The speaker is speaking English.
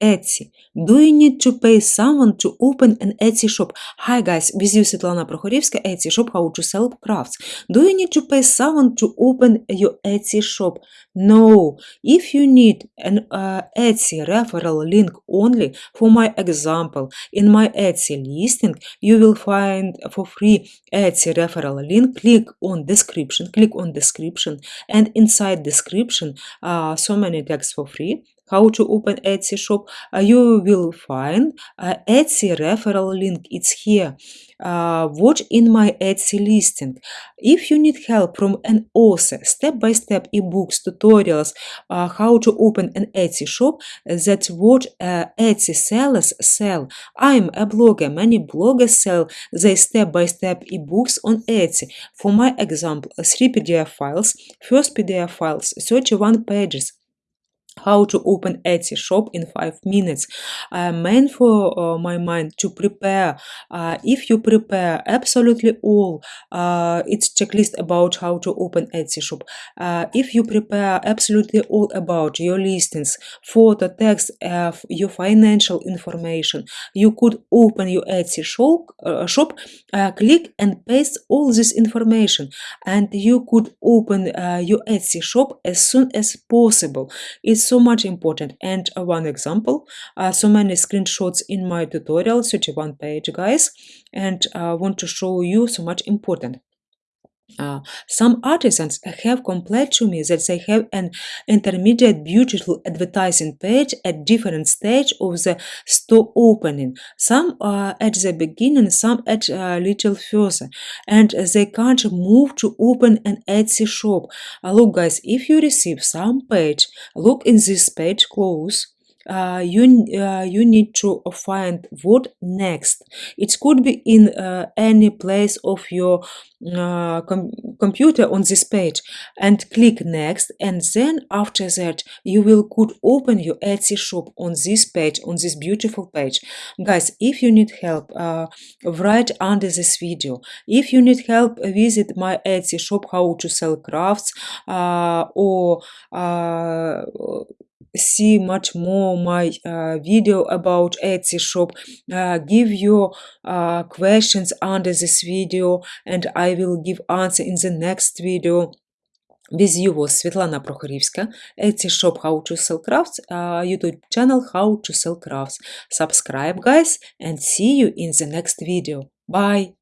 Etsy. Do you need to pay someone to open an Etsy shop? Hi guys, with you Svetlana Prokhorivska, Etsy shop, how to sell crafts. Do you need to pay someone to open your Etsy shop? No. If you need an uh, Etsy referral link only, for my example, in my Etsy listing, you will find for free Etsy referral link. Click on description, click on description, and inside description, uh, so many tags for free how to open Etsy shop, uh, you will find uh, Etsy referral link. It's here. Uh, watch in my Etsy listing. If you need help from an author, step-by-step ebooks, tutorials, how to open an Etsy shop, that's what Etsy sellers sell. I'm a blogger. Many bloggers sell their step-by-step ebooks on Etsy. For my example, three PDF files, first PDF files, 31 pages, how to open Etsy shop in five minutes. I am meant for uh, my mind to prepare. Uh, if you prepare absolutely all, uh, it's checklist about how to open Etsy shop. Uh, if you prepare absolutely all about your listings, photo, text, uh, your financial information, you could open your Etsy shop, uh, shop click and paste all this information and you could open your Etsy shop as soon as possible. It's so much important. And uh, one example uh, so many screenshots in my tutorial 31 page guys and I uh, want to show you so much important uh, some artisans have complained to me that they have an intermediate beautiful advertising page at different stage of the store opening. Some uh, at the beginning, some at a uh, little further, and they can't move to open an Etsy shop. Uh, look, guys, if you receive some page, look in this page close uh, you uh, you need to find what next. It could be in uh, any place of your uh, com computer on this page and click next and then after that you will could open your Etsy shop on this page on this beautiful page. Guys if you need help uh, write under this video if you need help visit my Etsy shop how to sell crafts uh, or see much more my uh, video about Etsy shop uh, give your uh, questions under this video and I will give answer in the next video with you was Svetlana Prokhorivska, Etsy shop How to Sell Crafts, uh, YouTube channel How to Sell Crafts. Subscribe guys and see you in the next video. Bye!